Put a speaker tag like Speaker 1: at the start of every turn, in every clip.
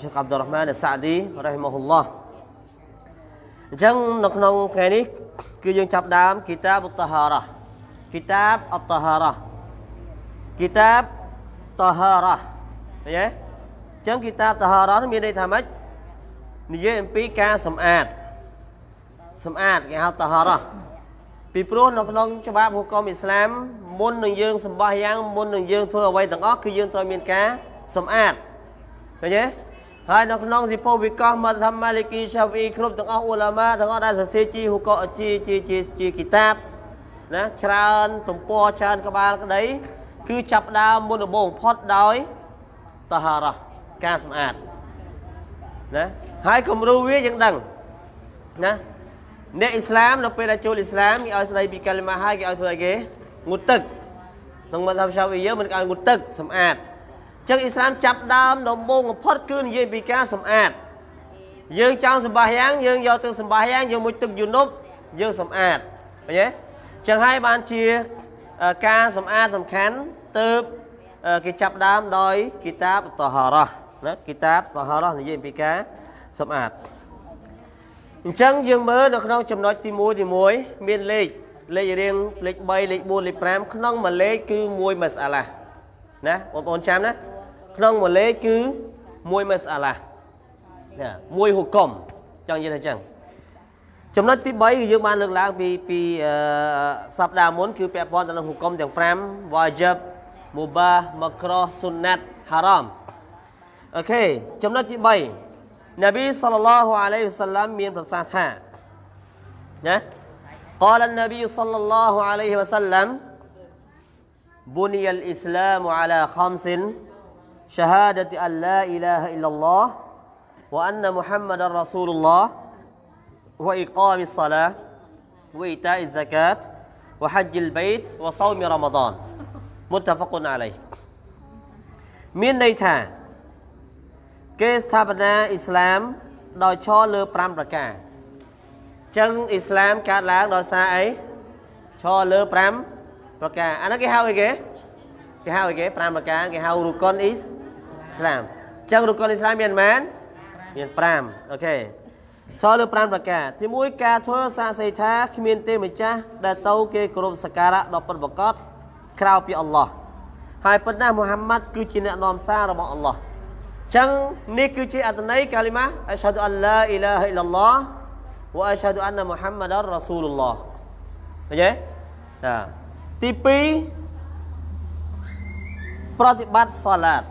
Speaker 1: Sheikh Abdul Rahman As-Sa'di rahimahullah អញ្ចឹងនៅក្នុងថ្ងៃនេះគឺយើងចាប់ដើមគីតាប At-Taharah គីតាប At-Taharah គីតាប Taharah ឃើញទេអញ្ចឹងគីតាប Taharah នេះមានន័យថាម៉េចនិយាយអំពីការសម្អាតសម្អាតគេហៅ Taharah ពីព្រោះនៅក្នុងច្បាប់ហុកមអ៊ីស្លាមមុននឹងយើងសម្បះយ៉ាងមុននឹងយើងធ្វើអ្វីទាំងអស់គឺយើងត្រូវមានការសម្អាត ឃើញទេហើយនៅក្នុងសិពោវិកោះមកថាម៉ាលីគីឆាវីគ្រប់ទាំងអស់អ៊ូឡាម៉ាទាំងអស់ដែលសរសេរជាហុកជាជាជាជាគីតាបណាច្រើនទំព័រច្រើនក្បាលក្តីគឺចាប់ដើមមុនដំបូងបំផុតដោយតាហារ៉ាការសម្អាតណាហើយគំរូវាយើងដឹងណាអ្នកអ៊ីស្លាមនៅពេលដែលចូលអ៊ីស្លាមគេឲ្យស្ដីពីកាលីម៉ាហើយគេឲ្យធ្វើអីគេងូតទឹកក្នុងមកថាផ្សាវីយើងមិនគេឲ្យងូតទឹកសម្អាត ចឹងអ៊ីស្លាមចាប់ដើមដំបូងបំផុតគឺនិយាយពីការសម្អាតយើងចង់សម្បាយ៉ាងយើងយកទឹកសម្បាយ៉ាងយកមួយទឹកយូនុបយើងសម្អាតឃើញទេចឹងហើយបានជាការសម្អាតសំខាន់ទៅគេចាប់ដើមដោយគីតាបតហារ៉ាណាគីតាបតហារ៉ានិយាយពីការសម្អាតអញ្ចឹងយើងមើលនៅក្នុងចំណុចទី1ទី1មានលេខលេខរៀងលេខ3លេខ4លេខ5ក្នុងមួយលេខគឺមួយម៉ាសាឡាណាបងប្អូនចាំណា ក្នុងមួយលេខគឺមួយម៉ាសាឡាណាមួយហុកុំចង់និយាយថាអញ្ចឹងចំណុចទី3គឺយើងបានលើកឡើងពីពីសប្តាហ៍មុនគឺពាក់ព័ន្ធទៅនឹងហុកុំទាំង5 wajib mubah makrah sunnat haram អូខេចំណុចទី3នប៊ីសល្លឡោះអាឡៃហ៊ីវសល្លាមមានប្រសាសន៍ថាណា قال النبي صلى الله عليه وسلم بني الإسلام على خمس syahadati an la ilaha illallah wa anna muhammadar rasulullah wa iqamis salah wa ita'iz zakat wa hajjil bait wa saumi ramadan muttafaqun alaih មានន័យថាគេស្ថាបនាអ៊ីស្លាមដោយឈរលើ5ប្រការចឹងអ៊ីស្លាមកើតឡើងដោយសារអីឈរលើ5ប្រការអានោះគេហៅអីគេគេហៅអីគេ5ប្រការគេហៅរូកុនអ៊ីស្លាមចឹងរុកុនអ៊ីស្លាមមានប៉ុន្មានមាន5អូខេឈរលើ5ប្រការទី1ការធ្វើសាកសីថាគ្មានទេម្ចាស់ដែលទៅគេគោរពសក្ការៈដល់ពិតប្រកបក្រៅពីអល់ឡោះហើយប៉ុន្តែមូហាម៉ាត់គឺជាអ្នកនាំសាររបស់អល់ឡោះចឹងនេះគឺជាអត្ថន័យកាលីម៉ាអស្ហាឌុអល្លាអ៊ីឡាហ៍អ៊ីឡឡោះវ៉ាអស្ហាឌុអានណាមូហាម៉ាដរ៉ាស៊ូលឡោះឃើញទេចាទី2ប្រតិបត្តិសាឡាត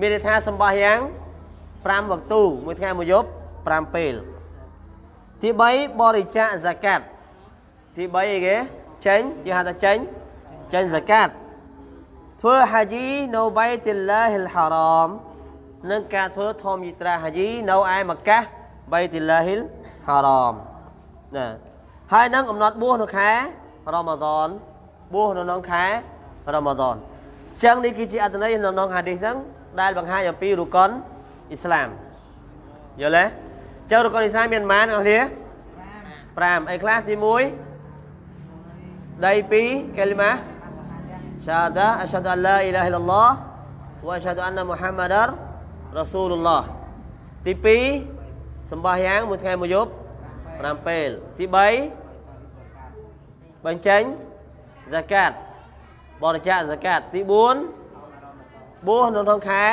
Speaker 1: មានន័យថាសម្បះយ៉ាង5វគ្គទូមួយថ្ងៃមួយយប់5ពេលទី3បរិច្ចាគហ្សាកាត់ទី3អីគេចេញគេហៅថាចេញចេញហ្សាកាត់ធ្វើហាជីនៅបៃទីឡាហ៊ីលហារ៉មនិងការធ្វើធម្មយិត្រាហាជីនៅឯមកាសបៃទីឡាហ៊ីលហារ៉មណាហើយនឹងកំណត់បួសនៅខែរ៉ម៉ាឌនបួសនៅក្នុងខែរ៉ម៉ាឌនចឹងនេះគឺជាអត្ថន័យនៅក្នុងហាឌីសហ្នឹង ដែលបង្ហាញអំពីរុកុនអ៊ីស្លាមយល់ទេចឹងរុកុនអ៊ីស្លាមមានប៉ុន្មានអ្នកគ្នា5អីខ្លះទី1ស្ដីពីកាលីម៉ា syahadah asyhadu an la ilaha illallah wa asyhadu anna muhammadar rasulullah ទី2សម្បះយ៉ាងមួយថ្ងៃមួយយប់5ពេលទី3បញ្ចេញ zakat បរិច្ចាគ zakat ទី4 បួសនៅក្នុងខែ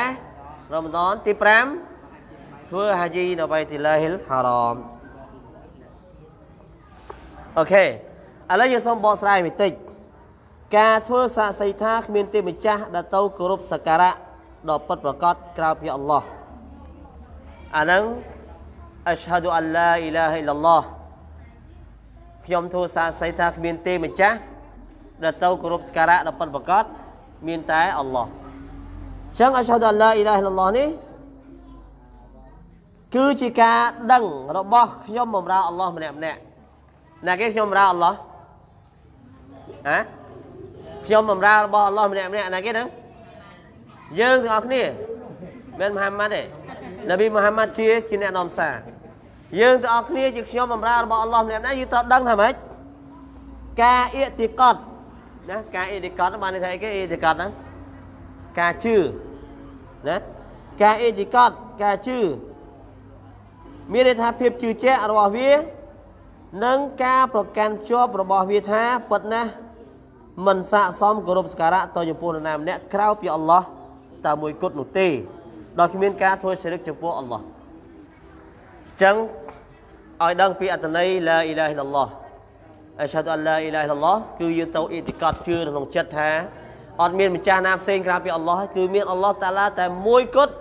Speaker 1: រ៉ម៉ាឌនទី5ធ្វើហាជីនៅបៃទីឡាហ៊ីលហារ៉មអូខេឥឡូវយើងសូមបកស្រាយបន្តិចការធ្វើសាកសីថាគ្មានទេវម្ចាស់ដែលទៅគោរពសក្ការៈដ៏ពិតប្រាកដក្រៅពីអល់ឡោះអាហ្នឹងអស្ហាឌុអល្លាអ៊ីឡាហ៍អ៊ីឡឡោះខ្ញុំធ្វើសាកសីថាគ្មានទេវម្ចាស់ដែលទៅគោរពសក្ការៈដ៏ពិតប្រាកដមានតែអល់ឡោះ ចឹងអស្ហាឌុអល្លាអ៊ីឡាហ៍អ៊ីឡឡោះនេះគឺជាការដឹងរបស់ខ្ញុំបម្រើអល់ឡោះម្នាក់ម្នាក់ណាគេខ្ញុំបម្រើអល់ឡោះហ៎ខ្ញុំបម្រើរបស់អល់ឡោះម្នាក់ម្នាក់ណាគេហ្នឹងយើងទាំងអស់គ្នាមិនមហាម៉ាត់ទេនប៊ីមហាម៉ាត់ជាជាអ្នកនាំសារយើងទាំងអស់គ្នាជាខ្ញុំបម្រើរបស់អល់ឡោះម្នាក់ម្នាក់យើងត្រូវដឹងថាម៉េចការអ៊ីតិកតណាការអ៊ីតិកតបានន័យថាអីគេអ៊ីតិកតហ្នឹង ការជឿណាការអ៊ីតិកតការជឿមានន័យថាភាពជឿជាក់របស់វានិងការប្រកាន់ជាប់របស់វាថាពិតណាស់មិនស័កសមគោរពសក្ការៈទៅចំពោះនរណាម្នាក់ក្រៅពីអល់ឡោះតែមួយគត់នោះទេដោយគ្មានការធ្វើជ្រិកចំពោះអល់ឡោះអញ្ចឹងឲ្យដឹងពីអត្តន័យឡាអ៊ីឡាហិលឡោះអស្ហាឌុអឡាអ៊ីឡាហិលឡោះគឺយើងទៅអ៊ីតិកតជឿក្នុងចិត្តថា អត់មានម្ចាស់ណាផ្សេងក្រៅពីអល់ឡោះគឺមានអល់ឡោះតាឡាតែមួយគត់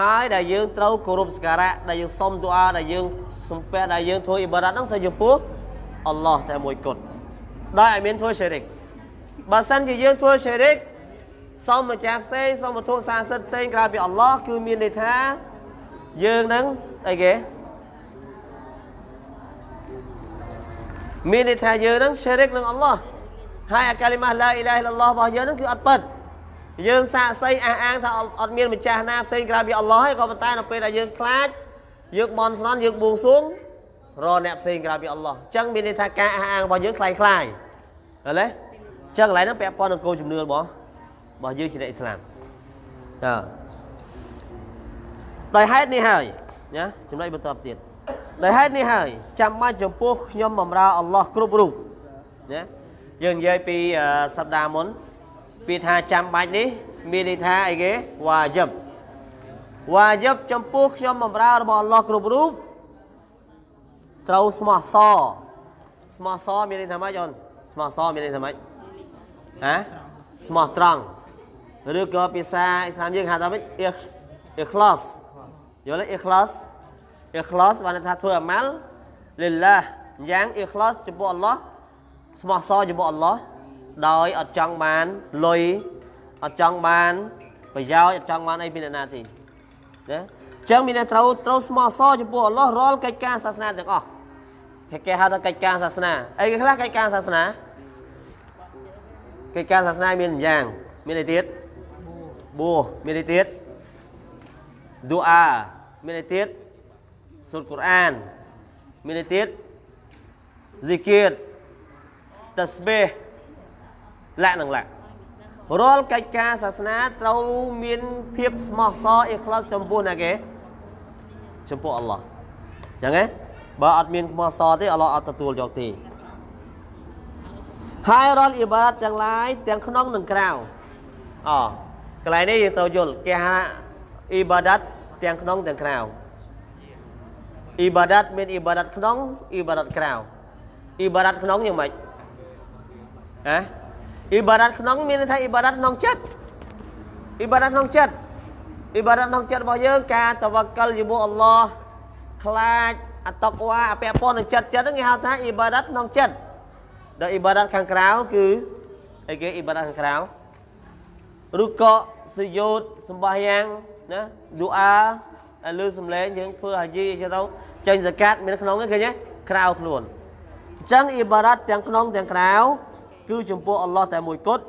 Speaker 1: ហើយដែលយើងត្រូវគោរពសក្ការៈដែលយើងសុំទូអាដែលយើងសំពះដែលយើងធ្វើអ៊ីបារ៉ាត់ហ្នឹងទៅចំពោះអល់ឡោះតែមួយគត់ដោយឲ្យមានធ្វើសេរីកបើសិនជាយើងធ្វើសេរីកសុំម្ចាស់ផ្សេងសុំវត្ថុសាសិទ្ធផ្សេងក្រៅពីអល់ឡោះគឺមានន័យថាយើងនឹងអីគេមានន័យថាយើងនឹងសេរីកនឹងអល់ឡោះ ហើយអាកាលីម៉ាឡាអ៊ីឡាហិលឡោះរបស់យើងនឹងគឺអត់ពិតយើងសាកសីអះអាងថាអត់មានម្ចាស់ណាផ្សេងក្រៅពីអល់ឡោះហើយក៏ប៉ុន្តែនៅពេលដែលយើងខ្លាចយើងបន់ស្រន់យើងបួងសួងរអ្នកផ្សេងក្រៅពីអល់ឡោះអញ្ចឹងមានន័យថាការអះអាងរបស់យើងคล้ายคล้ายឃើញទេអញ្ចឹងកន្លែងហ្នឹងពាក់ព័ន្ធនឹងគោលជំនឿរបស់របស់យើងជាអ្នកអ៊ីស្លាមតើដោយហេតុនេះហើយណាចំណុចបន្តទៀតដោយហេតុនេះហើយចាំបាច់ចំពោះខ្ញុំបម្រើអល់ឡោះគ្រប់រូបណា យើងនិយាយពីសប្តាហ៍មុនពីថាចាំបាច់នេះមានន័យថាអីគេវ៉ាយិបវ៉ាយិបចំពោះខ្ញុំបម្រើរបស់អល់ឡោះគ្រប់រូបត្រូវស្មោះសរស្មោះសរមានន័យថាម៉េចអូនស្មោះសរមានន័យថាម៉េចហ៎ស្មោះត្រង់ឬក៏ភាសាអ៊ីស្លាមយើងហៅថាម៉េចអ៊ីអ៊ីខ្លាសយល់ទេអ៊ីខ្លាសអ៊ីខ្លាសបានថាធ្វើអាម៉ាល់លិលឡាយ៉ាងអ៊ីខ្លាសចំពោះអល់ឡោះ ស្មោះសរចំពោះអល់ឡោះដោយអត់ចង់បានលុយអត់ចង់បានប្រយោជន៍អត់ចង់បានអីពីអ្នកណាទេណាអញ្ចឹងមានតែត្រូវត្រូវស្មោះសរចំពោះអល់ឡោះរាល់កិច្ចការសាសនាទាំងអស់គេហៅថាកិច្ចការសាសនាអីគេខ្លះកិច្ចការសាសនាកិច្ចការសាសនាមានយ៉ាង មានអីទៀតបួសមានអីទៀតឌូអាមានអីទៀតសូត្រកូរ៉ានមានអីទៀត zikir ត ស្បេះលក្ខនឹងលក្ខរាល់កិច្ចការសាសនាត្រូវមានភាពស្មោះសរអ៊ីខ្លាសចំពោះណាគេចំពោះអល់ឡោះអញ្ចឹងហ៎បើអត់មានស្មោះសរទេអល់ឡោះអត់ទទួលយកទេហើយរាល់អ៊ីបារ៉ាត់ទាំងឡាយទាំងក្នុងនិងក្រៅអកន្លែងនេះយើងត្រូវយល់គេហៅអ៊ីបាដាត់ទាំងក្នុងទាំងក្រៅអ៊ីបាដាត់មានអ៊ីបាដាត់ក្នុងអ៊ីបាដាត់ក្រៅអ៊ីបាដាត់ក្នុងយ៉ាងម៉េច ហ៎អ៊ីបាដាត់ក្នុងមានន័យថាអ៊ីបាដាត់ក្នុងចិត្តអ៊ីបាដាត់ក្នុងចិត្តអ៊ីបាដាត់ក្នុងចិត្តរបស់យើងការតវកលជាមួយអល់ឡោះខ្លាចអតកវ៉ាពាក់ព័ន្ធនឹងចិត្តចិត្តហ្នឹងគេហៅថាអ៊ីបាដាត់ក្នុងចិត្តដល់អ៊ីបាដាត់ខាងក្រៅគឺអីគេអ៊ីបាដាត់ខាងក្រៅឬក៏សយោតសម្បាយ៉ាងណាឌូអាលើសំឡេងយើងធ្វើហាជីអីចឹងទៅចេញសកាត់មានក្នុងហ្នឹងឃើញទេក្រៅខ្លួនអញ្ចឹងអ៊ីបារ៉ាត់ទាំងក្នុងទាំងក្រៅ គឺចំពោះអល់ឡោះតែមួយគត់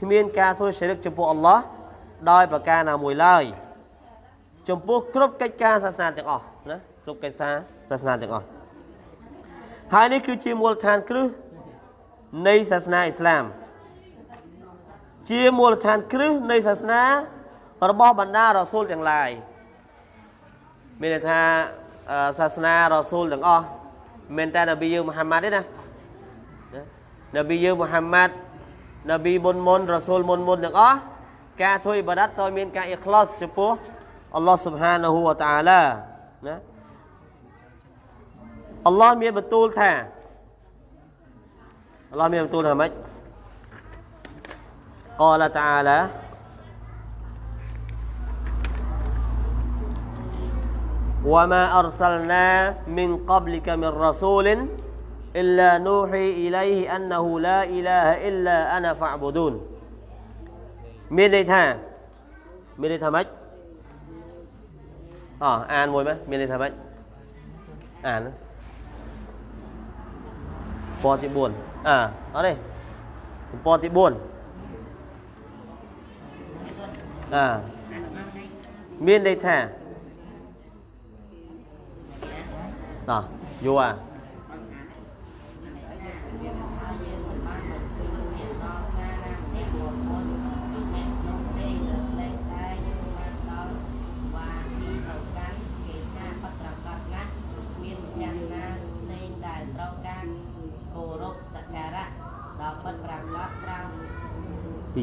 Speaker 1: គ្មានការធ្វើស្រិកចំពោះអល់ឡោះដោយប្រការណាមួយឡើយចំពោះគ្រប់កិច្ចការសាសនាទាំងអស់ណាគ្រប់កិច្ចការសាសនាទាំងអស់ហើយនេះគឺជាមូលដ្ឋានគ្រឹះនៃសាសនាអ៊ីស្លាមជាមូលដ្ឋានគ្រឹះនៃសាសនារបស់បណ្ដារ៉ាស៊ូលទាំងឡាយមានន័យថាសាសនារ៉ាស៊ូលទាំងអស់មិនតែនប៊ីយើងមូហាម៉ាត់ទេណា នប៊ីយើងមូហាម៉ាត់នប៊ីមុនមុនរ៉ាស៊ូលមុនមុនទាំងអស់ការធ្វើអ៊ីបាដាតត្រូវមានការអ៊ីខ្លាសចំពោះអល់ឡោះស៊ុបហានាហ៊ូវតាអាឡាណាអល់ឡោះមានបន្ទូលថាអល់ឡោះមានបន្ទូលថាម៉េច قال تعالى وما أرسلنا من قبلك من رسول إلا نوحي إليه أنه لا إله إلا أنا فاعبدون. Miền đây thà miền đây thà mấy à an mồi mấy miền đây thà mấy an po thì buồn. À đó đây. Po thì buồn. À. Miền đây thà đó, vô à.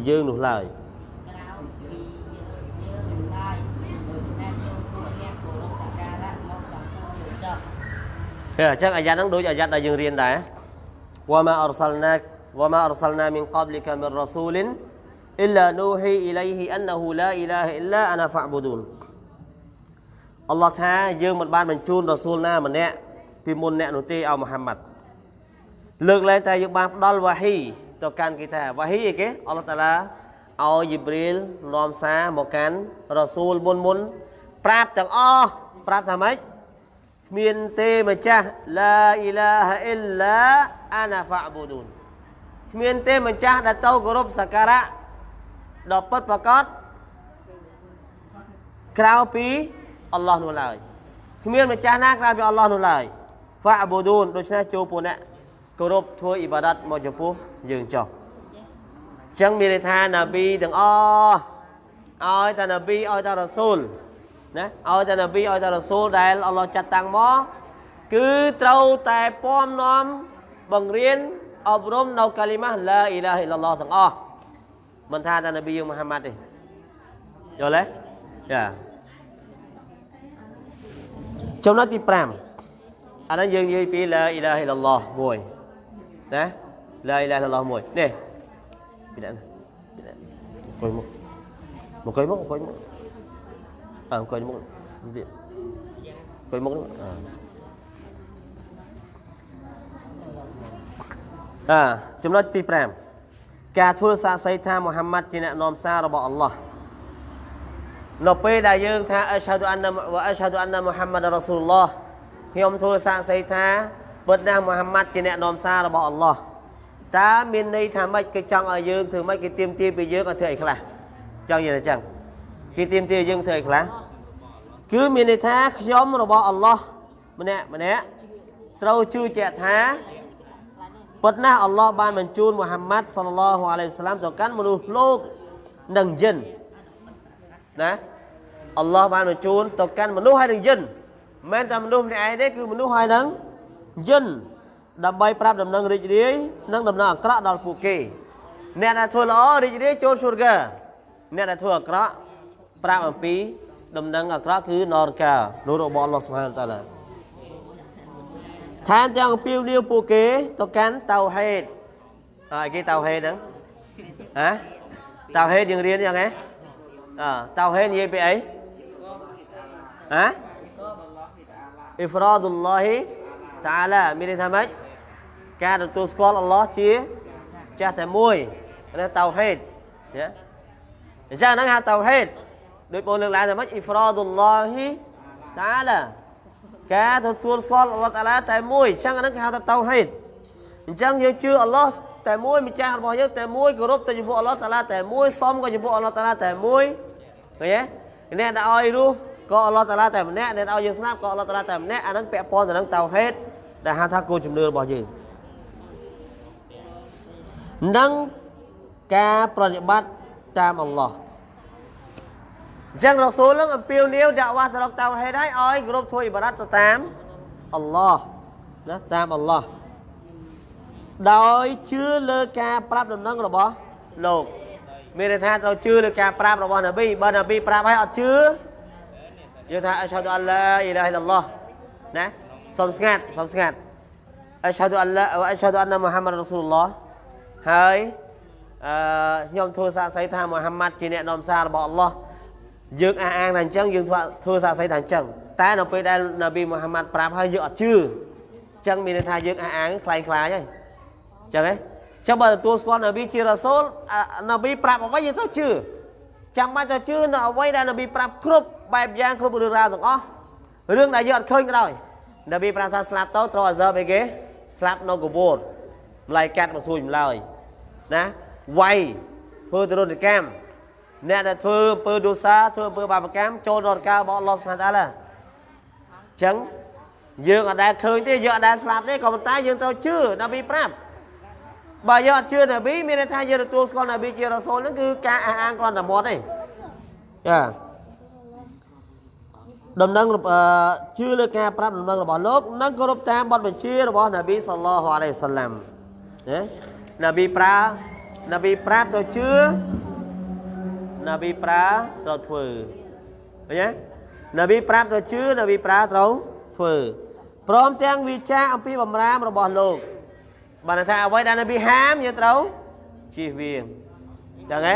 Speaker 1: យើងនោះឡើយអញ្ចឹងអាយ៉ាហ្នឹងដូចអាយ៉ាដែលយើងរៀនដែរវ៉ាម៉ាអរសាល់ណាវ៉ាម៉ាអរសាល់ណាមីនកាប់លីកាមីនរ៉ាស៊ូលិនអ៊ីឡានូហ៊ីអ៊ីឡៃហ៊ីអានណូឡាអ៊ីឡាហ៊ីអ៊ីឡាអានាហ្វាប៊ូឌូនអល់ឡោះថាយើងមិនបានបញ្ជូនរ៉ាស៊ូលណាម្នាក់ពីមុនអ្នកនោះទេឲ្យមូហាម៉ាត់លើកឡើងតែយើងបានផ្ដល់វ៉ាហ៊ី ទៅកាន់គេថាវ៉ាហ៊ីអីគេអល់ឡោះតាឡាឲ្យយីប្រីលនាំសារមកកាន់រ៉ាស៊ូលមុនមុនប្រាប់ទាំងអស់ប្រាប់ថាម៉េចគ្មានទេម្ចាស់ឡាអ៊ីឡាហអ៊ីលឡាអាណាហ្វាប៊ូឌូនគ្មានទេម្ចាស់ដែលទៅគោរពសក្ការៈដ៏ពិតប្រាកដក្រៅពីអល់ឡោះនោះឡើយគ្មានម្ចាស់ណាក្រៅពីអល់ឡោះនោះឡើយហ្វាប៊ូឌូនដូច្នេះចូលពួកអ្នក គោរពធ្វើអ៊ីបាដាតមកចំពោះយើងចុះអញ្ចឹងមានន័យថាណាប៊ីទាំងអស់ឲ្យតែណាប៊ីឲ្យតែរ៉ាស៊ូលណាឲ្យតែណាប៊ីឲ្យតែរ៉ាស៊ូលដែលអល់ឡោះចាត់តាំងមកគឺត្រូវតែពំនាំបង្រៀនអប់រំនៅកាលីម៉ាស់ឡាអ៊ីឡាហ៍អ៊ីឡាឡោះទាំងអស់មិនថាតែណាប៊ីយើងមូហាម៉ាត់ទេយល់ទេយ៉ាចំណុចទី5អានេះយើងនិយាយពីឡាអ៊ីឡាហ៍អ៊ីឡាឡោះមួយ ណាឡាអ៊ីឡាហ៍អ៊ីឡាឡោះមួយនេះពីណាអង្គុយមកអង្គុយមកអង្គុយមកអើអង្គុយមកទៀតអង្គុយមកអើអើចំណុចទី5ការធ្វើសាកសីថាមូហាម៉ាត់ជាអ្នកនាំសាររបស់អល់ឡោះនៅពេលដែលយើងថាអស្ហាឌូអានណាវអស្ហាឌូអានណាមូហាម៉ាត់រ៉ាស៊ូលឡោះខ្ញុំធ្វើសាកសីថា ពិតណាស់មូហាម៉ាត់ជាអ្នកនាំសាររបស់អល់ឡោះតើមានន័យថាម៉េចគេចង់ឲ្យយើងធ្វើម៉េចគេទៀមទាពីយើងឲ្យធ្វើអីខ្លះចង់និយាយអញ្ចឹងគេទៀមទាយើងធ្វើអីខ្លះគឺមានន័យថាខ្ញុំរបស់អល់ឡោះម្នាក់ម្នាក់ត្រូវជឿជាក់ថាពិតណាស់អល់ឡោះបានបញ្ជូនមូហាម៉ាត់សល្លឡោះអាឡៃហ៊ីវសាឡាមទៅកាន់មនុស្សលោកនិងយិនណាអល់ឡោះបានបញ្ជូនទៅកាន់មនុស្សហើយនិងយិនមិនមែនតែមនុស្សម្នាក់ឯងទេគឺមនុស្សហើយនិង យិនដើម្បីប្រាប់ដំណឹងរីករាយនិងដំណឹងអាក្រក់ដល់ពួកគេអ្នកដែលធ្វើល្អរីករាយចូលស៊ូរកាអ្នកដែលធ្វើអាក្រក់ប្រាប់អំពីដំណឹងអាក្រក់គឺនរកានោះរបស់អល់ឡោះសុបហានតាឡាថែមទាំងអំពាវនាវពួកគេទៅកាន់តៅហេតអើគេតៅហេតហ្នឹងហ៎តៅហេតយើងរៀនយ៉ាងណាអើតៅហេតនិយាយពីអីហ៎អ៊ីហ្វរ៉ាឌុលឡោះ តាឡាមានន័យថាម៉េចការទទួលស្គាល់អល់ឡោះជាចាស់តែមួយនេះតៅហេតណាអញ្ចឹងហ្នឹងហៅតៅហេតដូចបងលើកឡើងថាម៉េចអ៊ីហ្វរ៉ាឌុលឡោះតាឡាការទទួលស្គាល់អល់ឡោះតាឡាតែមួយអញ្ចឹងហ្នឹងគេហៅថាតៅហេតអញ្ចឹងយើងជឿអល់ឡោះតែមួយម្ចាស់របស់យើងតែមួយគោរពទៅចំពោះអល់ឡោះតាឡាតែមួយសមក៏ចំពោះអល់ឡោះតាឡាតែមួយឃើញទេអ្នកដែលឲ្យរស់ក៏អល់ឡោះតាឡាតែម្នាក់អ្នកឲ្យយើងស្លាប់ក៏អល់ឡោះតាឡាតែម្នាក់អាហ្នឹងពាក់ព័ន្ធទៅនឹងតៅហេត ដែលហៅថាគោលជំនឿរបស់យើងនិងការប្រតិបត្តិតាមអល់ឡោះអញ្ចឹងរ៉ាស៊ូលនឹងអំពាវនាវដាក់វ៉ាទៅរកតៅហេតឲ្យឲ្យគ្រប់ធ្វើអ៊ីបារ៉ាត់ទៅតាមអល់ឡោះណាតាមអល់ឡោះដោយជឿលើការប្រាប់ដំណឹងរបស់លោកមានន័យថាត្រូវជឿលើការប្រាប់របស់នប៊ីបើនប៊ីប្រាប់ឲ្យអត់ជឿយើងថាអស្ហាឌូអល់ឡាអ៊ីឡាហិលឡោះណា សុំស្ងាត់សុំស្ងាត់អស្ហាឌូអល់ឡាវអស្ហាឌូអនណាមូហាម៉ាត់រ៉ាស៊ូលឡោះហើយអឺខ្ញុំធ្វើសាកសីថាមូហាម៉ាត់ជាអ្នកនាំសាររបស់អល់ឡោះយើងអះអាងថាអញ្ចឹងយើងធ្វើធ្វើសាកសីថាអញ្ចឹងតែនៅពេលដែលនប៊ីមូហាម៉ាត់ប្រាប់ហើយយើងអត់ជឿអញ្ចឹងមានន័យថាយើងអះអាងខ្លាំងខ្លាយហើយអញ្ចឹងហ៎ចឹងបើទទួលស្គាល់នប៊ីជារ៉ាសូលនប៊ីប្រាប់អ្វីយើងត្រូវជឿចាំបាច់ទៅជឿនៅអ្វីដែលនប៊ីប្រាប់គ្រប់បែបយ៉ាងគ្រប់រឿងរ៉ាវទាំងអស់រឿងដែលយើងអត់ឃើញក៏ដោយ នប៊ីប្រាប់ថាស្លាប់ទៅត្រូវអាសើបអីគេស្លាប់នៅកបួរម្លាយកាត់មកសួយម្លើយណាវាយធ្វើទរណកម្មអ្នកដែលធ្វើអំពើដូសាធ្វើអំពើបាបកម្មចូលនរករបស់អល់ឡោះសុបហានតាឡាអញ្ចឹងយើងអត់ដែលឃើញទេយើងអត់ដែលស្លាប់ទេក៏ប៉ុន្តែយើងត្រូវជឿនប៊ីប្រាប់បើយើងអត់ជឿនប៊ីមានន័យថាយើងទទួលស្គាល់នប៊ីជារ៉ាសូលហ្នឹងគឺការអះអាងគ្រាន់តែមាត់ទេចា ដំណឹងជឿលើការប្រាប់ដំណឹងរបស់លោកនិងគោរពតាមបទបញ្ជារបស់នប៊ីសល្លោះអាឡៃសាឡាំណានប៊ីប្រានប៊ីប្រាប់ទៅជឿនប៊ីប្រាត្រូវធ្វើឃើញទេនប៊ីប្រាប់ទៅជឿនប៊ីប្រាត្រូវធ្វើព្រមទាំងវិចារអំពីបំរាមរបស់លោកបានថាអ្វីដែលនប៊ីហាមយើងត្រូវជៀសវាងចឹងហ៎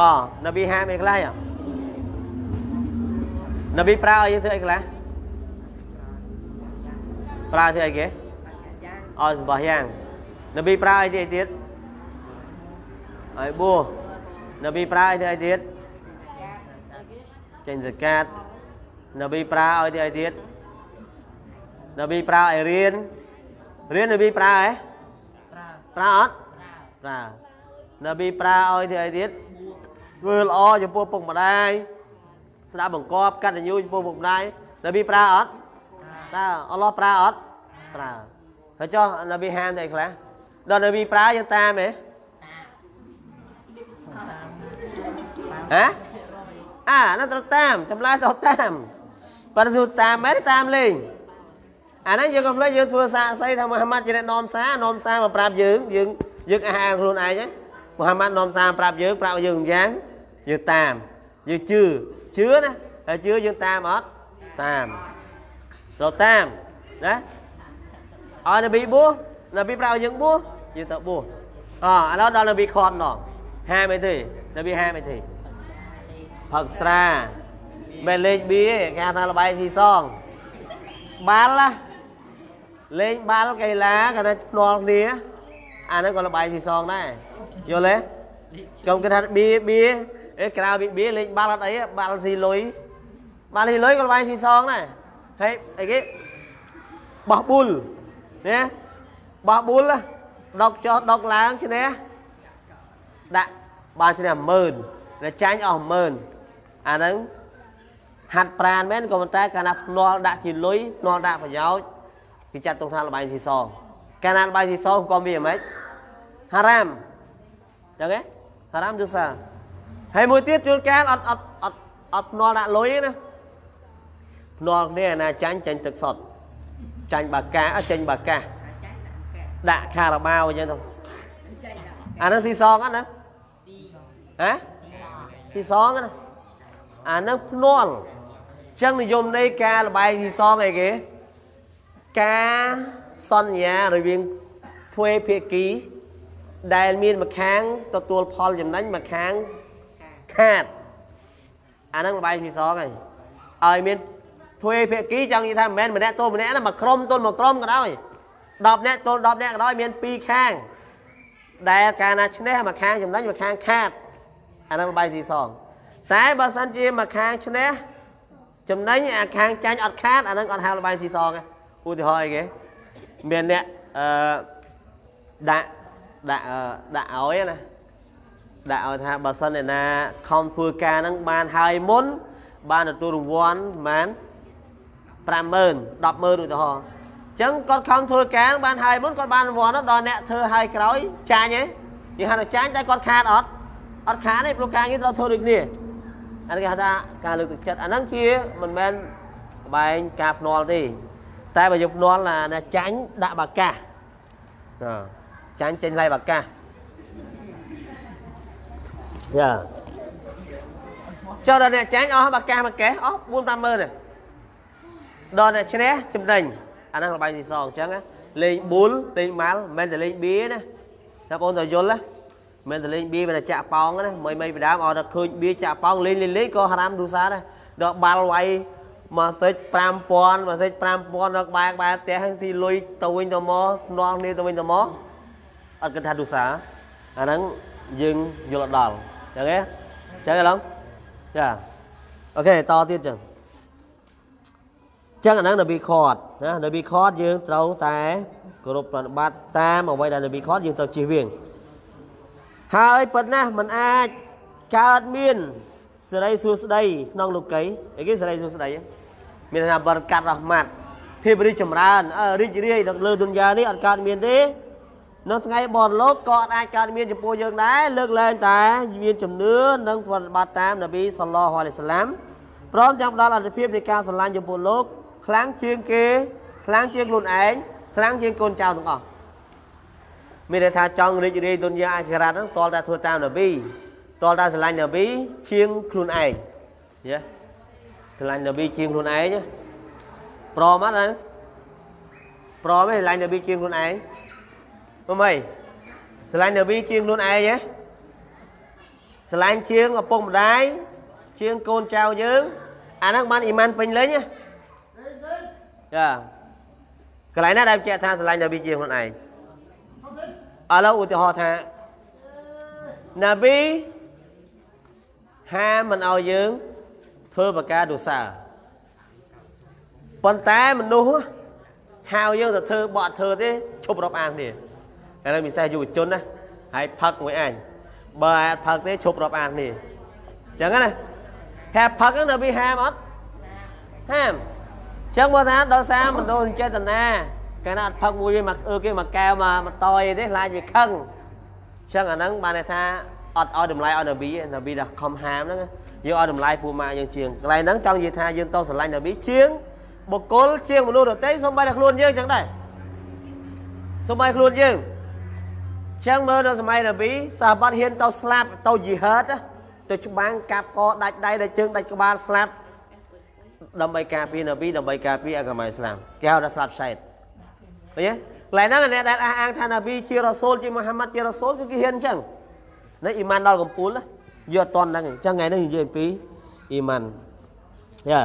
Speaker 1: អូនប៊ីហាមអីខ្លះ នប៊ីប្រើឲ្យយើងធ្វើអីខ្លះប្រើធ្វើអីគេអោសម្បោះយ៉ាងនប៊ីប្រើអីទៀតទៀតឲ្យបួនប៊ីប្រើអីទៀតចេញសកាត់នប៊ីប្រើឲ្យទីឲ្យទៀតនប៊ីប្រើឲ្យរៀនរៀននប៊ីប្រើហ៎ប្រើអត់ប្រើនប៊ីប្រើឲ្យទីឲ្យទៀតធ្វើល្អចំពោះពុកម្ដាយ ស្ដាប់បង្គាប់កតញ្ញូចំពោះពុកម្ដាយនប៊ីប្រើអត់ប្រើអល់ឡោះប្រើអត់ប្រើហើយចុះនប៊ីហាមតែខ្លះដល់នប៊ីប្រើយើងតាមហ៎ហ៎អាហ្នឹងត្រូវតាមចម្លើយត្រូវតាមប៉ារ៉ាស៊ូតាមមែនតាមលេងអាហ្នឹងយើងកុំភ្លេចយើងធ្វើសាកសីថាមូហាម៉ាត់ជាអ្នកនាំសារនាំសារមកប្រាប់យើងយើងយើងអះអាងខ្លួនឯងមូហាម៉ាត់នាំសារប្រាប់យើងប្រាប់យើងយ៉ាងយើងតាមយើងជឿ ជឿណាហើយជឿយើងតាមអត់តាមត្រូវតាមណាអរនប៊ីបួសនប៊ីប្រាប់យើងបួសយើងទៅបួសអឥឡូវដល់នប៊ីខត់ណោះហាមអីទេនប៊ីហាមអីទេផឹកស្រាមិនលេងបៀគេហៅថាលបាយស៊ីសងបាល់ណាលេងបាល់កីឡាគាត់ថាភ្នាល់គ្នាអាហ្នឹងក៏លបាយស៊ីសងដែរយល់ទេកុំគេថាបៀបៀ អេក្រៅពីបៀលេងបាល់អត់អីបាល់ស៊ីលុយបាល់ស៊ីលុយក៏លបាយស៊ីសងដែរហើយអីគេបោះប៊ុលណាបោះប៊ុលដុកចុះដុកឡើងឈ្នះដាក់បានឈ្នះ10000តែចាញ់អស់10000អាហ្នឹងហាត់ប្រានមែនក៏ប៉ុន្តែកាលណាភ្នាល់ដាក់ជាលុយភ្នាល់ដាក់ប្រយោជន៍គេចាត់ទុកថាលបែងស៊ីសងកាលណាលបែងស៊ីសងក៏មានហ្មងហារ៉ាមចឹងហ៎ហារ៉ាមយូសា ហើយមួយទៀតជួនកាលអត់អត់អត់អត់ភ្នាល់ដាក់លុយទេណាភ្នាល់គ្នាណាចាញ់ចាញ់ទឹកសុតចាញ់បាកាអត់ចាញ់បាកាដាក់ខារ៉ាបាវអញ្ចឹងទៅអានោះស៊ីសងអត់ណាហ៎ស៊ីសងណាអានឹងភ្នាល់ចឹងនិយមនៃការលបែងស៊ីសងអីគេការសន្យារវាងទ្វេភាគីដែលមានម្ខាងទទួលផលចំណេញម្ខាង ខាតអានឹងលបែងស៊ីសងហើយឲ្យមានទ្វេភាគីចង់និយាយថាមិនមែនម្នាក់ទល់ម្នាក់ណាមួយក្រុមទល់មួយក្រុមក៏ដោយ10នាក់ទល់10នាក់ក៏ដោយមាន2ខាង ដែលកាលណាឈ្នះមួយខាងចំណេញមួយខាងខាតអានឹងលបែងស៊ីសងតែបើសិនជាមួយខាងឈ្នះចំណេញអាខាងចាញ់អត់ខាតអានឹងអត់ហៅលបាយស៊ីសងទេឧទាហរណ៍អីគេមានអ្នកអឺដាក់ដាក់ដាក់ឲ្យណា ដាក់ឲ្យថាបើសិនឯណាខំធ្វើការហ្នឹងបានហើយមុន បានទទួលរង្វាន់ប្រហែល50000 100,000ឧទាហរណ៍អញ្ចឹងគាត់ខំធ្វើការបានហើយមុនគាត់បានរង្វាន់ដល់អ្នកធ្វើហើយក្រោយចាញ់ហ៎យើងហៅថាចាញ់តែគាត់ខាតអត់អត់ខាតទេព្រោះការងារត្រូវធ្វើដូចគ្នាអានេះគេហៅថាការលើកទឹកចិត្តអាហ្នឹងជាមិនមែនបែងការភ្នាល់ទេតែបើយកភ្នាល់ណាចាញ់ដាក់បាកាសចាញ់ចេញឡៃបាកាស យ៉ាចុះដល់អ្នកចាញ់អស់បាកាសមួយកេះអស់4 50000ទេដល់អ្នកឈ្នះចំណេញអាហ្នឹងលបាយស៊ីសងអញ្ចឹងលេងប៊ុលលេងម៉ាល់មិនមែនតែលេងបៀណាតែបងតយល់ណាមិនទៅលេងបៀមិនតែចាក់ប៉ោងណាមិនមិនពីដើមឲ្យតែឃើញបៀចាក់ប៉ោងលេងលេងលេងក៏ហារ៉ាមឌូសាដែរដល់បាល់វាយមកសេច5000មកសេច5000ដល់ក្បែរក្បែរផ្ទះហើយស៊ីលុយទៅវិញទៅមកនាំគ្នាទៅវិញទៅមកអត់គិតថាឌូសាអាហ្នឹងយើងយល់ដល់អញ្ចឹងទេចឹងឯឡងចាអូខេតទៀតចឹងចឹងអាហ្នឹងនប៊ីខតណានប៊ីខតយើងត្រូវតែគោរពប្រតិបត្តិតាមអ្វីដែលនប៊ីខតយើងត្រូវជៀសវាងហើយប៉ុណ្ណាมันអាចកើតមានសេរីសួស្តីក្នុងលោកីអីគេសេរីសួស្តីមានថាបរកាត់រ៉ហ្មាត់ភាពរីកចម្រើនរីករាយនៅលើទុនយ៉ានេះអត់កើតមានទេ នៅថ្ងៃបរលោកក៏អាចកើតមានចំពោះយើងដែរលើកលែងតែមានជំនឿនិងប្រតិបត្តិតាមនប៊ីសល្លោះអាឡៃសាឡាំព្រមទាំងផ្ដល់អត្ថភាពនៃការស្រឡាញ់ចំពោះលោកខ្លាំងជាងគេខ្លាំងជាងខ្លួនឯងខ្លាំងជាងកូនចៅទាំងអស់មានន័យថាចង់រីករាយទុនយ៉ាអាខិរ៉ាត់ហ្នឹងតលតែធ្វើតាមនប៊ីតលតែស្រឡាញ់នប៊ីជាងខ្លួនឯងយេស្រឡាញ់នប៊ីជាងខ្លួនឯងព្រមអត់ណាព្រមទេស្រឡាញ់នប៊ីជាងខ្លួនឯង មិនអីស្រឡាញ់នប៊ីជាងខ្លួនឯងហ៎ស្រឡាញ់ជាងឪពុកម្ដាយជាងកូនចៅយើងអាហ្នឹងបានអ៊ីម៉ានពេញលេញណាចាកន្លែងណាដែលបញ្ជាក់ថាស្រឡាញ់នប៊ីជាងខ្លួនឯងឥឡូវឧទាហរណ៍ថានប៊ីហាមមិនឲ្យយើងធ្វើបកាទុសាប៉ុន្តែមនុស្សហៅយើងទៅធ្វើបកធ្វើទេឈប់រាប់អានទេ ឥឡូវពិសេសយុវជនណាហើយផឹកមួយអញបើអត់ផឹកទេឈប់រាប់អាននេះអញ្ចឹងណាថាផឹកហ្នឹងនៅវាហាមអត់ហាមអញ្ចឹងបើថាដល់សារមនោសញ្ចេតនាកាលណាអត់ផឹកមួយវាមកអឺគេមកកែវមកមកតយទេខ្លាចវាខឹងអញ្ចឹងអាហ្នឹងបានន័យថាអត់ឲ្យតម្លៃឲ្យនប៊ីនប៊ីដល់ខំហាមហ្នឹងយើងឲ្យតម្លៃពូម៉ាយើងជាងកន្លែងហ្នឹងចង់និយាយថាយើងតស្រឡាញ់នប៊ីជាងបុគ្គលជាងមនុស្សដទៃសូម្បីតែខ្លួនយើងចឹងដែរសូម្បីខ្លួនយើង ចឹងមើលនៅសម័យនប៊ីសាហាបហ៊ានទៅស្លាប់ទៅយីហឺតទៅច្បាំងកាប់កដាច់ដៃដាច់ជើងដាច់ក្បាលស្លាប់ដើម្បីការពារនប៊ីដើម្បីការពារអកមាឥស្លាមគេហៅថាស្លាប់សែតឃើញទេកន្លែងហ្នឹងអ្នកដែលអះអាងថានប៊ីជារ៉ាសូលជាមូហាម៉ាត់ជារ៉ាសូលគឺគេហ៊ានអញ្ចឹងនៅអ៊ីម៉ានដល់កំពូលយកអត់តន់ហ្នឹងអញ្ចឹងថ្ងៃនេះនិយាយអំពីអ៊ីម៉ានយ៉ា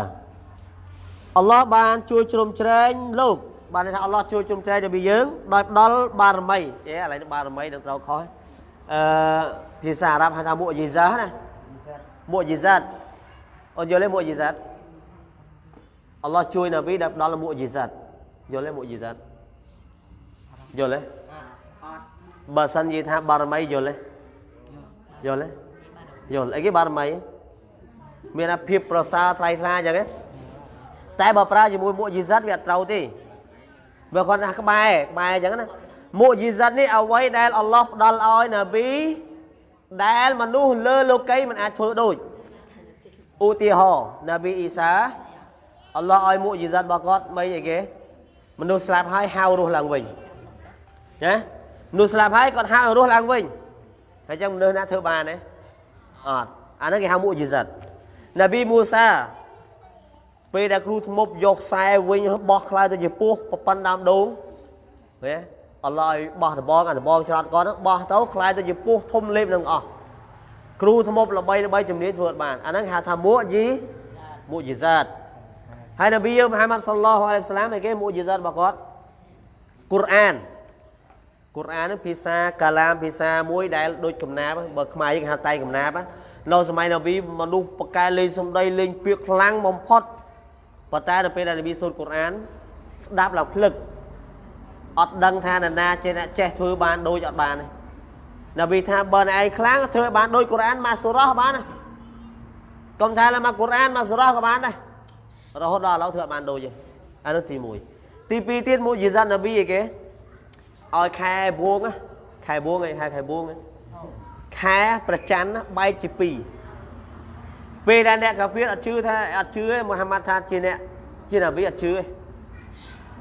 Speaker 1: អល់ឡោះបានជួយជ្រោមជ្រែងលោក បានថាអល់ឡោះជួយជ្រោមជ្រែងដល់យើងដោយផ្ដល់បារមីយេឥឡូវបារមីនឹងត្រូវខុសអឺភាសាអារ៉ាប់ហៅថាមុយីសាណាមុយីសាតអូនយល់ទេមុយីសាតអល់ឡោះជួយនប៊ីដែលផ្ដល់មុយីសាតយល់ទេមុយីសាតយល់ទេបើសិននិយាយថាបារមីយល់ទេយល់ទេយល់អីគេបារមីមានអាភាពប្រសើរថ្លៃថ្លាអញ្ចឹងតែបើប្រើជាមួយមុយីសាតវាអត់ត្រូវទេ បើគាត់ថាក្បែរក្បែរអញ្ចឹងណាមុយីសាត់នេះអ្វីដែលអល់ឡោះផ្ដល់ឲ្យណាប៊ីដែលមនុស្សលើលោកីមិនអាចធ្វើដូចឧទាហរណ៍ណាប៊ីអ៊ីសាអល់ឡោះឲ្យមុយីសាត់របស់គាត់មិនអីគេមនុស្សស្លាប់ហើយហៅរស់ឡើងវិញណាមនុស្សស្លាប់ហើយគាត់ហៅរស់ឡើងវិញហើយចឹងមនុស្សណាធ្វើបានទេអត់អាហ្នឹងគេហៅមុយីសាត់ណាប៊ីមូសា ពេលដែលគ្រូធ្មប់យកខ្សែវិញបោះខ្លាយទៅជាពស់ប្រប៉ុណ្ណដើមដូងឃើញអល់ឡោះឲ្យបោះដបងអាដបងច្រត់គាត់ហ្នឹងបោះទៅខ្លាយទៅជាពស់ធំលេបនឹងអស់គ្រូធ្មប់ល្បីល្បីជំនាញធ្វើអត់បានអាហ្នឹងហៅថាមួយីមួយីសាតហើយនប៊ីមហាម៉ាត់សល្លោះអាឡៃសាឡាមឯគេមួយីសាតរបស់គាត់កូរ៉ានកូរ៉ានហ្នឹងភាសាកាឡាមភាសាមួយដែលដូចកំណាបបើខ្មែរយើងហៅតៃកំណាបនៅសម័យនប៊ីមនុស្សបកកែលេងសំដីលេងពាក្យខ្លាំងបំផុត ប៉ុន្តែដល់ពេលដែលនប៊ីសូត្រកូរ៉ានស្ដាប់ឡើងភ្លឹកអត់ដឹងថានរណាចេះអ្នកចេះធ្វើបានដូចអត់បានទេនប៊ីថាបើឯងខ្លាំងធ្វើបានដូចកូរ៉ានមកសូរ៉ោះបានណាកុំថាឡើយមកកូរ៉ានមកសូរ៉ោះក៏បានដែររហូតដល់ឥឡូវធ្វើអត់បានដូចទេអានោះទី1ទី2ទៀតមួយយីសាត់នប៊ីអីគេឲ្យខែបួងខែបួងឯងហៅខែបួងខែប្រច័នបែកជា2 ពេលដែលអ្នកកាហ្វៀអត់ជឿថាអត់ជឿទេមូហាម៉ាត់ថាជាអ្នកជានប៊ីអត់ជឿទេ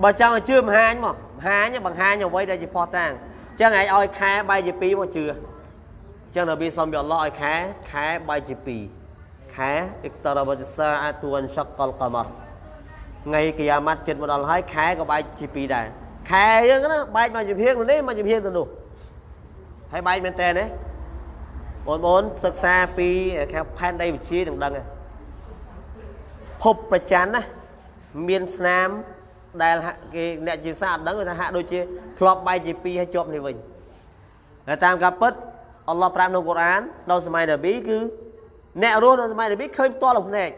Speaker 1: បើចង់ឲ្យជឿមហាញមកមហាញបង្ហាញអ្វីដែលជាផុសតាំងអញ្ចឹងឯងឲ្យខែបាយជា2មកជឿអញ្ចឹងនប៊ីសុំពីអល់ឡោះឲ្យខែខែបាយជា2ខែអ៊ីកតារ៉ាបតសាអាទូនឆកលកម៉ាថ្ងៃគីយ៉ាម៉ាត់ចិត្តមកដល់ហើយខែក៏បែកជា2ដែរខែយើងណាបែកមកជាភៀងនេះមកជាភៀងទៅនោះហើយបែកមែនតើណា បងប្អូនសិក្សាពីខាងផែនដីវិទ្យានឹងដឹងភពប្រច័នណាមានស្នាមដែលគេអ្នកជាសាអត់ដឹងថាហាក់ដូចជាធ្លាប់បែកជាពីរហើយជាប់នេះវិញតែតាមការពិតអល់ឡោះប្រាប់ក្នុងកូរ៉ាននៅសម័យនប៊ីគឺអ្នករស់នៅសម័យនប៊ីឃើញផ្ទាល់ក្នុងភ្នែក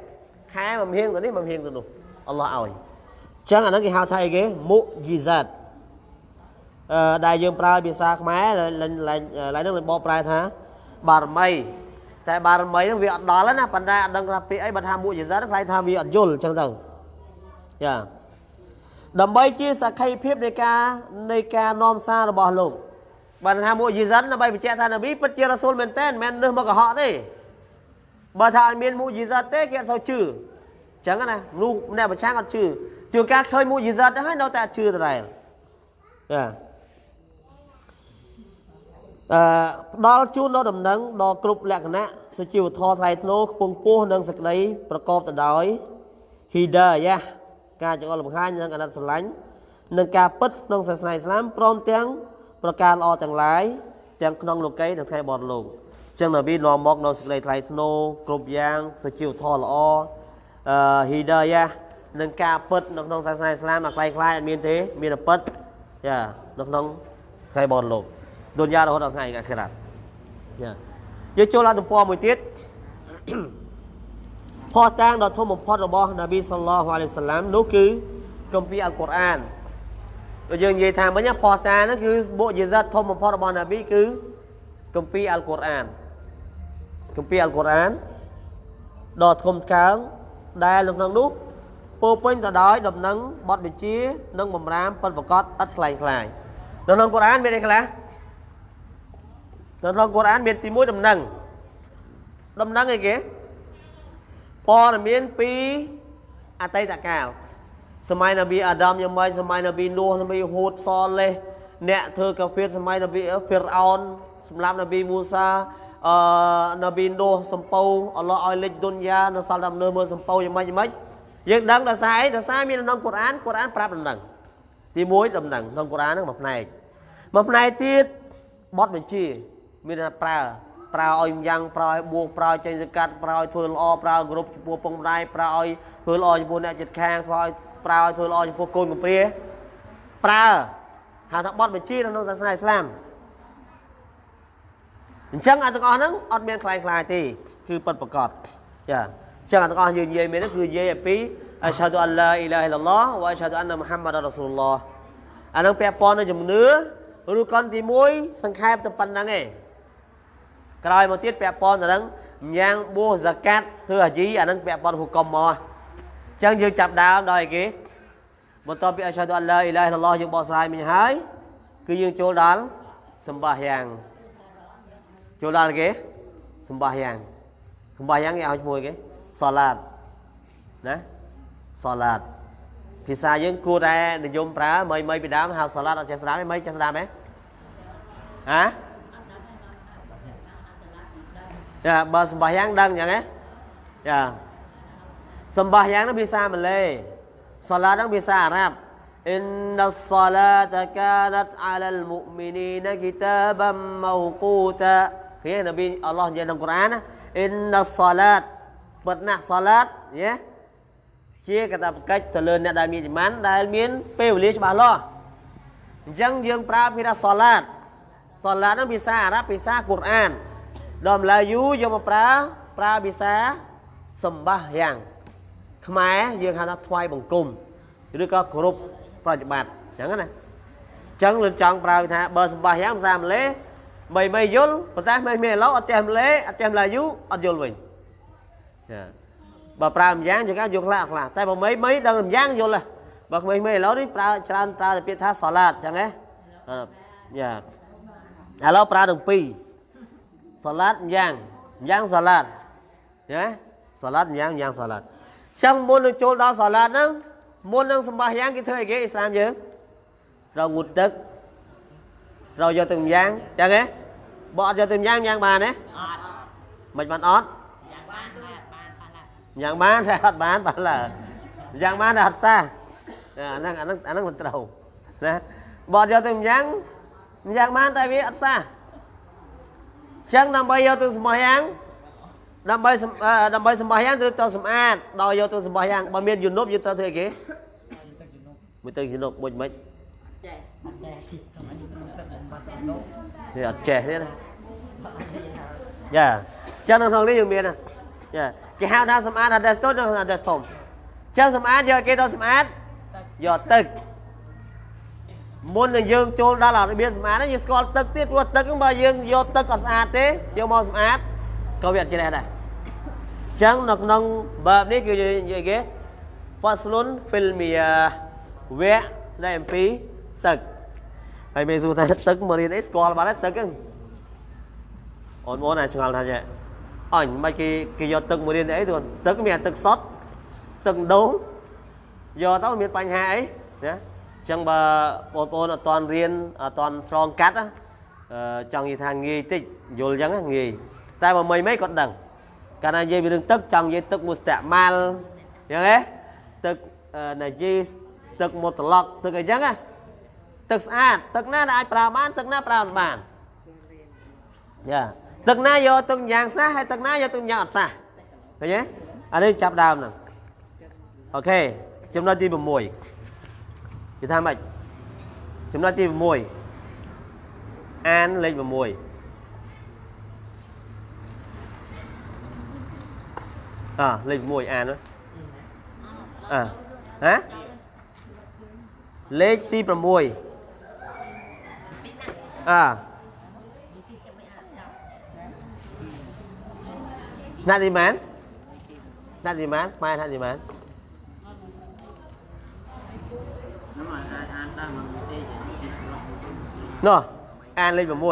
Speaker 1: ខែមួយហៀងទៅនេះមួយហៀងទៅនោះអល់ឡោះឲ្យអញ្ចឹងអាហ្នឹងគេហៅថាអីគេមុជីហ្សាតអឺដែលយើងប្រើភាសាខ្មែរឡើងឡើងឡើងហ្នឹងបកប្រែថា បារមីតែបារមីហ្នឹងវាអត់ដល់ណាប៉ុន្តែអត់ដឹងថាពាក្យអីបើថាមុជីហ្សាតខ្លាចថាវាអត់យល់អញ្ចឹងទៅយ៉ាដើម្បីជាសក្ខីភាពនៃការនៃការនាំសាររបស់លោកបើថាមុជីហ្សាតដើម្បីបញ្ជាក់ថានប៊ីពិតជារ៉ាស៊ូលមែនតើមិនមែននឹសមកកុហកទេបើថាអត់មានមុជីហ្សាតទេគេអត់សូវជឿអញ្ចឹងណាមនុស្សម្នាក់ប្រឆាំងអត់ជឿជួនកាលឃើញមុជីហ្សាតទៅហើយនៅតែអត់ជឿដដែលចាអឺ ផ្ដល់ជូនដល់ដំណឹងដល់គ្រប់លក្ខណៈសុជីវធម៌ថ្លៃថ្នូរខ្ពង់ខ្ពស់និងសេចក្តីប្រកបទៅដោយ hidayah ការចង្អុលបង្ហាញនិងអាណិតស្រឡាញ់និងការពិតក្នុងសាសនាអ៊ីស្លាមព្រមទាំងប្រការល្អទាំងឡាយទាំងក្នុងលោកីនិងថ្ងៃបរលោកចឹងនប៊ីនាំមកនៅសេចក្តីថ្លៃថ្នូរគ្រប់យ៉ាងសុជីវធម៌ល្អអឺ hidayah និងការពិតនៅក្នុងសាសនាអ៊ីស្លាមអាខ្លាយខ្លាយអត់មានទេ មានតែពិតចានៅក្នុងថ្ងៃបរលោក ឌុនយ៉ារហូតដល់ថ្ងៃអាខិរ៉ាត់ចាយើងចូលដល់ទំព័រមួយទៀតផោះតាំងដ៏ធំបំផុតរបស់នប៊ីសល្លោះអាឡៃសាឡាមនោះគឺគម្ពីរអល់កុរអានដូចយើងនិយាយថាមិញផោះតាំងហ្នឹងគឺបុយសិតធំបំផុតរបស់នប៊ីគឺគម្ពីរអល់កុរអានគម្ពីរអល់កុរអានដ៏ធំថ្កើងដែលនៅក្នុងនោះពោពេញទៅដោយដំណឹងបទបញ្ជា និងបំរាមពិតប្រកបឥតខ្លែងខ្លាយនៅក្នុងកុរអានមានអីខ្លះ នៅក្នុងកុរអានមានទី1ដំណឹងដំណឹងអីគេព័ត៌មានពីអតីតកាលសម័យនប៊ីអាដាមយ៉ាងម៉េចសម័យនប៊ីនូះនប៊ីហូតសលេះអ្នកធ្វើកាហ្វេសម័យនប៊ីហ្វីរអោនសម្រាប់នប៊ីមូសាអឺនប៊ីនូះសំពៅអល់ឡោះឲ្យលេចទុនយ៉ានៅសាល់ដំណើរមើលសំពៅយ៉ាងម៉េចយ៉ាងម៉េចយើងដឹងដោយសារអីដោយសារមានក្នុងកូរ៉ានកូរ៉ានប្រាប់ដំណឹងទី1ដំណឹងក្នុងកូរ៉ានហ្នឹងមួយផ្នែកមួយផ្នែកទៀតបទបញ្ជា មានថាប្រើប្រើឲ្យយ៉ាងប្រើឲ្យបួងប្រើចេញសកាត់ប្រើឲ្យធ្វើល្អប្រើគ្រប់ចំពោះពងម្ដាយប្រើឲ្យធ្វើល្អចំពោះអ្នកចិត្តខាងធ្វើឲ្យប្រើឲ្យធ្វើល្អចំពោះកូនកំព្រាប្រើហៅថាបទបញ្ជាក្នុងសាសនាអ៊ីស្លាមអញ្ចឹងអាទាំងអស់ហ្នឹងអត់មានខ្លាំងខ្លាយទេគឺពិតប្រកបចាអញ្ចឹងអាទាំងអស់យើងនិយាយមានហ្នឹងគឺនិយាយអំពីអស្ហាឌូអលឡាអ៊ីឡាហ៍អ៊ីឡឡោះវ៉ាអស្ហាឌូអានណាមូហាម៉ាត់រ៉ាស៊ូលឡោះអាហ្នឹងពាក់ព័ន្ធនឹងជំនឿឬកនទី1សង្ខេបតែប៉ុណ្្នឹងឯង ក្រោយមកទៀតពាក់ព័ន្ធទៅនឹងញ៉ាំងបួសហ្សាកាត់ធ្វើអាជីអានឹងពាក់ព័ន្ធហុកុំមកអញ្ចឹងយើងចាប់ដើមដោយគេបន្ទាប់ពីអស្ហាឌូអល់ឡាអ៊ីឡាហ៍ឡោះយើងបកស្រាយមិញហើយគឺយើងចូលដល់សម្បាយ៉ាងចូលដល់គេសម្បាយ៉ាងសម្បាយ៉ាងគេឲ្យឈ្មោះគេសាឡាតណាសាឡាតភាសាយើងគួរតែនិយមប្រើមិនមិនពីដើមហៅសាឡាតអត់ចេះស្ដាប់ទេមិនចេះស្ដាប់ទេហ៎ Ya, bah sembahyang dang ya. Eh? Ya. Sembahyang itu bisa Malay. Salat nang bisa Arab. Inna salata kanat 'alal mu'minina kitaban mawquta. Ya Nabi Allah di dalam Quran, eh? Inna salat pernah salat ya. Chia kata bekaj terleun nak dal min iman, dal min pe wali lo. Jang jeung pra pira salat. Salat nang bisa Arab, bisa Quran. ដល់ម្លាយូយកមកប្រើប្រើភាសាសម្បាយ៉ាង ខ្មែរយើងហៅថាថ្វាយបង្គំឬក៏គោរពប្រតិបត្តិអញ្ចឹងណាអញ្ចឹងលើចង់ប្រើថាបើសម្បាយ៉ាងភាសាម៉ាឡេបីបីយល់ប៉ុន្តែមិនមានឥឡូវអត់ចេះម៉ាឡេអត់ចេះម៉ាឡាយូអត់យល់វិញចាបើប្រើម្យ៉ាងយើងយកខ្លះខ្លះតែបើមិនមិនដឹងម្យ៉ាងយល់ហ៎បើក្មេងៗឥឡូវនេះប្រើច្រើនប្រើតែពាក្យថាសាឡាតអញ្ចឹងណាយ៉ាឥឡូវប្រើទាំងពីរ សាឡាត់យ៉ាងយ៉ាងសាឡាត់ណាសាឡាត់យ៉ាងយ៉ាងសាឡាត់ចឹងមុននឹងចូលដល់សាឡាត់ហ្នឹងមុននឹងសម្បាសយ៉ាងគេធ្វើអីគេអ៊ីស្លាមយើងត្រូវងូតទឹកត្រូវយកទឹកយ៉ាងចឹងហ៎បើអត់យកទឹកយ៉ាងយ៉ាងបានទេអត់មិនបានអត់យ៉ាងបានយ៉ាងបានតែអត់បានបានឡើយ៉ាងបានតែអត់សះអាហ្នឹងអាហ្នឹងអាហ្នឹងមិនត្រូវណាបើអត់យកទឹកយ៉ាងយ៉ាងបានតែវាអត់សះ ចឹងដើម្បីយកទៅសម្បោះយ៉ាងដើម្បីដើម្បីសម្បោះយ៉ាងត្រូវទៅសម្អាតដល់យកទៅសម្បោះយ៉ាងបើមានយុនុបយកទៅធ្វើអីគេមួយទឹកយុនុបមួយមិនចេះអត់ចេះនេះអត់ចេះទេណាយ៉ាចឹងនៅក្នុងនេះយើងមានណាចាគេហៅថាសម្អាត hadas តូចនិង hadas ធំចឹងសម្អាតយកគេទៅសម្អាតយកទឹក មុននឹងយើងចូលដល់របៀបសម្អាតហ្នឹងយើងស្គាល់ទឹកទៀតព្រោះទឹកហ្នឹងបើយើងយកទឹកអត់ស្អាតទេយកមកសម្អាតក៏វាអត់ជ្រះដែរចឹងនៅក្នុងបែបនេះគឺនិយាយគេ faslun fil miyah វគ្គស្ដីអំពីទឹកហើយមេសួរថាទឹកមករៀនអីស្គាល់បាត់ហើយទឹកហ្នឹងអូនបងណាឆ្ងល់ថាចេះអញមិនគេគេយកទឹកមករៀនអីទៅទឹកមានទឹកសុទ្ធទឹកដូងយកទៅមានបញ្ហាអីណាអញ្ចឹងបើបងប្អូនអត់ទាន់រៀនអត់ទាន់ឆ្លងកាត់ចង់និយាយថាងាយតិចយល់អញ្ចឹងងាយតែបើមិនមិនគាត់ដឹងកាលណានិយាយពីរឿងទឹកចង់និយាយទឹកមុស្តាម៉ាល់អញ្ចឹងហ៎ទឹកណាជីសទឹកមុតឡុកទឹកអីចឹងណាទឹកស្អាតទឹកណាដែលអាចប្រើបានទឹកណាប្រើមិនបានយ៉ាទឹកណាយកទឹកយ៉ាងសះហើយទឹកណាយកទឹកយ៉ាងអត់សះឃើញទេអានេះចាប់ដើមហ្នឹងអូខេចំណុចទី6 គេថាម៉េចចំណុចទី6អានលេខ6អលេខ6អានអហ៎លេខទី6អណាត់ទីម៉ានណាត់ទីម៉ានម៉ែណាត់ទីម៉ាន នោះអានលេខ6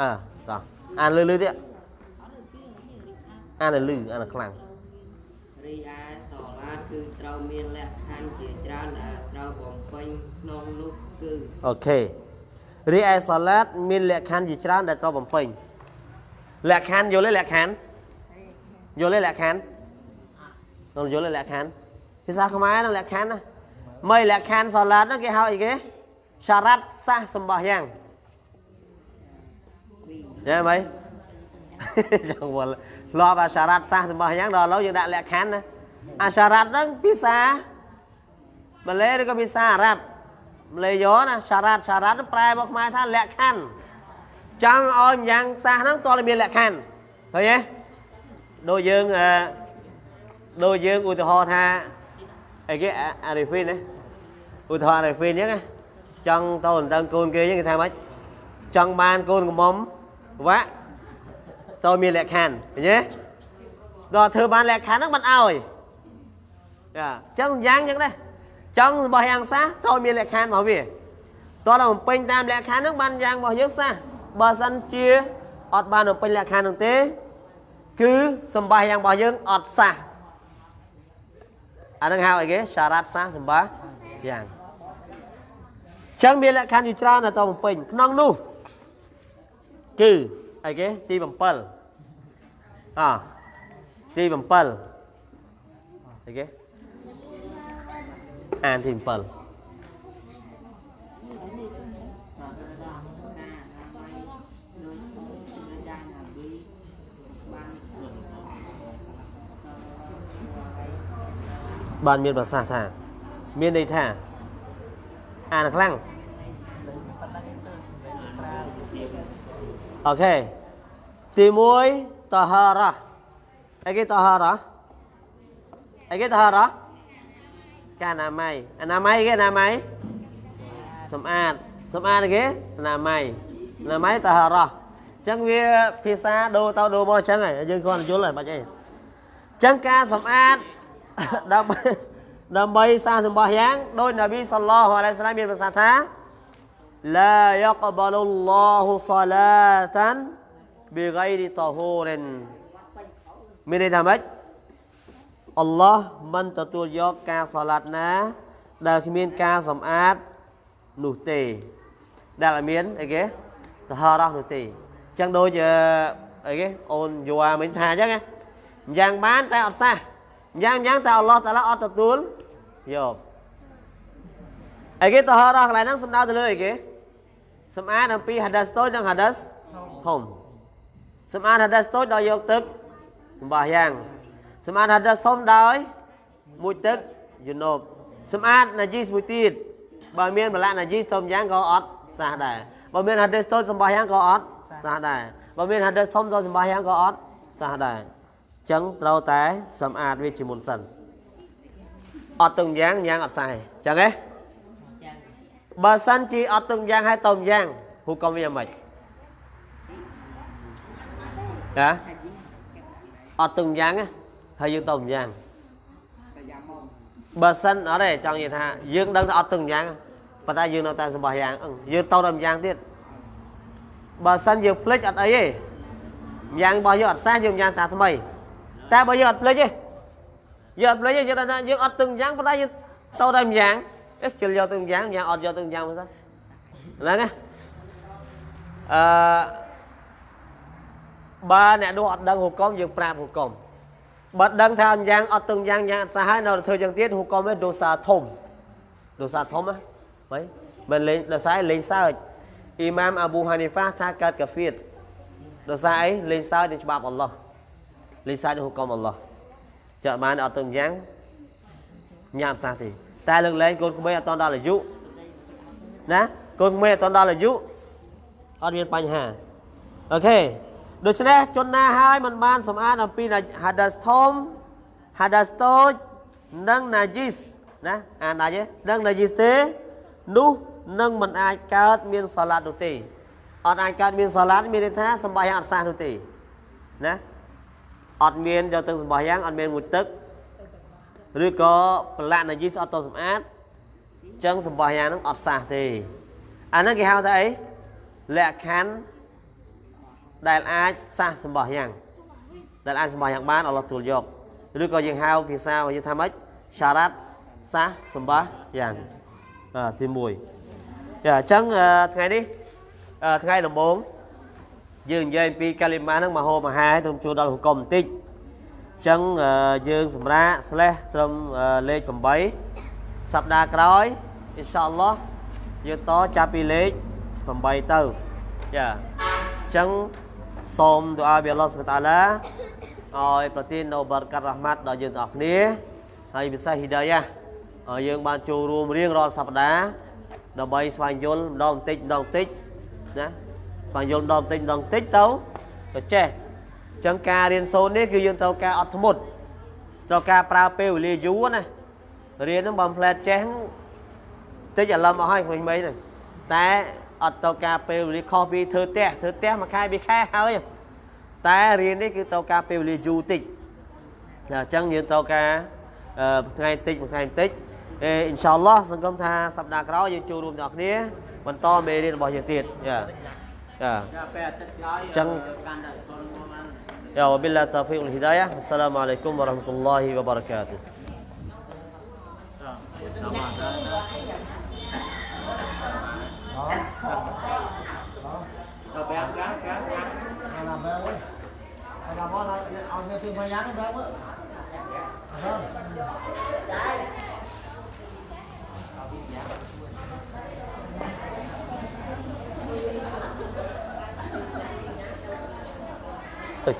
Speaker 1: អើតោះអានលឺលឺទៀតអានលឺអានខ្លាំង
Speaker 2: រីឯសឡាគឺត្រូវមានលក្ខខណ្ឌជាច្រើនដែលត្រូវបំពេញក្នុងនោះគឺ
Speaker 1: អូខេរីឯសាឡាតមានលក្ខខណ្ឌជាច្រើនដែលត្រូវបំពេញលក្ខខណ្ឌយល់ទេលក្ខខណ្ឌយល់ទេលក្ខខណ្ឌដល់យល់ទេលក្ខខណ្ឌភាសាខ្មែរនឹងលក្ខខណ្ឌណាមិនលក្ខខណ្ឌសាឡាតហ្នឹងគេហៅអីគេ សារ៉ាត់សាសសម្បោះយ៉ាងយ៉ាមិនចង់វល់ធ្លាប់អាសារ៉ាត់សាសសម្បោះយ៉ាងដល់ឥឡូវយើងដាក់លក្ខខណ្ឌណាអាសារ៉ាត់ហ្នឹងភាសាម៉ាឡេឬក៏ភាសាអារ៉ាប់ម៉ាឡេយ៉ណាសារ៉ាត់សារ៉ាត់ប្រែមកខ្មែរថាលក្ខខណ្ឌចង់ឲ្យម្យ៉ាងសាសហ្នឹងតើមានលក្ខខណ្ឌឃើញទេដូចយើងអឺដូចយើងឧទាហរណ៍ថាអីគេអារីហ្វីនណាឧទាហរណ៍អារីហ្វីនអញ្ចឹងណា ចង់ទៅអន្តឹងកូនគេអញ្ចឹងគេថាម៉េចចង់បានកូនកំមុំវាក់តើមានលក្ខខណ្ឌឃើញទេដល់ធ្វើបានលក្ខខណ្ឌហ្នឹងមិនអោយចាអញ្ចឹងយ៉ាងអញ្ចឹងដែរចង់របស់យ៉ាងសាតើមានលក្ខខណ្ឌរបស់វាតើដល់បំពេញតាមលក្ខខណ្ឌហ្នឹងបានយ៉ាងរបស់យើងសាបើសិនជាអត់បានបំពេញលក្ខខណ្ឌហ្នឹងទេ គឺសម្បាយ៉ាងរបស់យើងអត់សះអានឹងហៅអីគេសារ៉ាត់សះសម្បាយ៉ាង ចឹងមានលក្ខខណ្ឌជាច្រើនដល់តបំពេញក្នុងនោះគឺអីគេទី7អទី7អីគេអានទី7បានមានប្រសាសន៍ថា មានន័យថាអានខ្លាំង អូខេទី1តហារ៉ាអីគេតហារ៉ាអីគេតហារ៉ាកាអនាម័យអនាម័យគេអនាម័យសម្អាតសម្អាតគេអនាម័យអនាម័យតហារ៉ាអញ្ចឹងវាភាសាដូរទៅដូរមកអញ្ចឹងហើយយើងគ្រាន់តែយល់ហើយបាច់អីអញ្ចឹងការសម្អាតដើម្បីដើម្បីសាសម្បោះយ៉ាងដោយនប៊ីសល្លោះអាឡៃសាឡាមមានប្រសាសន៍ថា ឡាយកបលឡោះសាឡាតានប៊ីហ្គៃរីតហូរិនមានន័យថាម៉េចអល់ឡោះមិនទទួលយកការសាឡាត់ណា ដែលគ្មានការសម្អាតនោះទេ ដែលមានអីគេតហរ៉ះនោះទេអញ្ចឹងដូចអីគេអូនយួរមិញថាអញ្ចឹងយ៉ាងបានតែអត់សះយ៉ាងយ៉ាងតែអល់ឡោះតាឡាអត់ទទួលយកអីគេតហរ៉ះកន្លែងហ្នឹងសំដៅទៅលើអីគេ សម្អាតអំពីហាដាសតូចនិងហាដាសធំសម្អាតហាដាសតូចដោយយកទឹកសម្បាយ៉ាងសម្អាតហាដាសធំដោយមួយទឹកយូណូបសម្អាតណាជីសមួយទៀតបើមានបលៈណាជីសធំយ៉ាងក៏អត់សះដែរបើមានហាដាសតូចសម្បាយ៉ាងក៏អត់សះដែរបើមានហាដាសធំទៅសម្បាយ៉ាងក៏អត់សះដែរចឹងត្រូវតែសម្អាតវាជាមុនសិនអត់ទឹកម្យ៉ាងយ៉ាងអត់សែចឹងហ៎ បើសិនជាអត់ទឹកម្យ៉ាងហើយទៅម្យ៉ាងហូកុំវាយ៉ាងម៉េចចាអត់ទឹកម្យ៉ាងណាហើយយើងទៅម្យ៉ាងបើសិនអត់ទេចង់និយាយថាយើងដឹងថាអត់ទឹកម្យ៉ាងប៉ុន្តែយើងនៅតែសម្បោះយ៉ាងអឺយើងទៅដល់ម្យ៉ាងទៀតបើសិនយើងភ្លេចអត់អីទេម្យ៉ាងរបស់យើងអត់សះយើងម្យ៉ាងសាថ្មីតែបើយើងអត់ភ្លេចទេយើងអត់ភ្លេចទេយើងដឹងថាយើងអត់ទឹកម្យ៉ាងប៉ុន្តែយើងទៅដល់ម្យ៉ាង អេជិលយកទឹកម្យ៉ាងម្យ៉ាងអត់យកទឹកម្យ៉ាងមកសិនហ្នឹងណាអឺបើអ្នកនោះអត់ដឹងហុកុំយើងប្រាប់ហុកុំបើដឹងថាម្យ៉ាងអត់ទឹកម្យ៉ាងយ៉ាងអត់សះហើយនៅតែធ្វើចឹងទៀតហុកុំវាដូសាធំដូសាធំណាហីមិនលេងដោយសារលេងសើចអ៊ីម៉ាមអាប៊ូហានីហ្វាថាកើតកាហ្វៀតដោយសារអីលេងសើចនឹងច្បាប់អល់ឡោះលេងសើចនឹងហុកុំអល់ឡោះចាក់បានអត់ទឹកម្យ៉ាងញ៉ាំសះទេ តែលើកលែងកូនក្មេងអត់តដល់អាយុណាកូនក្មេងអត់តដល់អាយុអត់មានបញ្ហាអូខេដូច្នេះជនណាហើយមិនបានសម្អាតអំពីហាដាសធំហាដាសតូចនិងណាជីសណាអានដែរទេនិងណាជីសទេនោះនឹងមិនអាចកើតមានសាឡាត់នោះទេអត់អាចកើតមានសាឡាត់មានន័យថាសម្បាយ៉ាងអត់សះនោះទេណាអត់មានយកទឹកសម្បាយ៉ាងអត់មានមួយទឹក ឬក៏ប្រឡាក់ណាជីសអត់តសម្អាតចឹងសម្បាយ៉ាងហ្នឹងអត់សះទេអាហ្នឹងគេហៅថាអីលក្ខខណ្ឌដែលអាចសះសម្បោះយ៉ាងដែលអាចសម្បោះយ៉ាងបានអល់ឡោះទូលយកឬក៏យើងហៅភាសារបស់យើងថាម៉េចសារ៉ាត់សះសម្បោះយ៉ាងបាទទី1ចាអញ្ចឹងថ្ងៃនេះថ្ងៃដំបូងយើងនិយាយពីកាលីម៉ាហ្នឹងមហោមហាទៅជួលដល់ហុកុំបន្តិចអញ្ចឹងយើងសម្រាប់ slash ត្រឹមលេខ8សប្តាហ៍ក្រោយអ៊ីនសាអល់ឡោះយើងតចាប់ពីលេខ8ទៅចាអញ្ចឹងសូមទូអាពីអល់ឡោះសុបតាឡាឲ្យប្រទាននៅបារកាត់រ៉ាហ្មាត់ដល់យើងទាំងអស់គ្នាហើយពិសេសហ៊ីដាយ៉ាឲ្យយើងបានចូលរួមរៀងរាល់សប្តាហ៍ដើម្បីស្វែងយល់ម្ដងបន្តិចម្ដងបន្តិចណាស្វែងយល់ម្ដងបន្តិចម្ដងបន្តិចទៅទៅចេះអញ្ចឹងការរៀនសូត្រនេះគឺយើងត្រូវការអត់ធ្មត់ត្រូវការប្រើពេលវេលាយូរណារៀនហ្នឹងបើមិនផ្លែតចេះតិចអារម្មណ៍អស់ហើយក្មេងៗហ្នឹងតែអត់ត្រូវការពេលវេលាខុសពីធ្វើផ្ទះធ្វើផ្ទះមួយខែពីរខែហើយតែរៀននេះគឺត្រូវការពេលវេលាយូរតិចអញ្ចឹងយើងត្រូវការថ្ងៃតិចមួយថ្ងៃបន្តិចអេអ៊ីនសាអល់ឡោះសង្ឃឹមថាសប្តាហ៍ក្រោយយើងចូលរួមទាំងអស់គ្នាបន្តមេរៀនរបស់យើងទៀតចាចាពេលអាទិត្យក្រោយអញ្ចឹង កាន់តែចូលរួមបានយ៉ាវ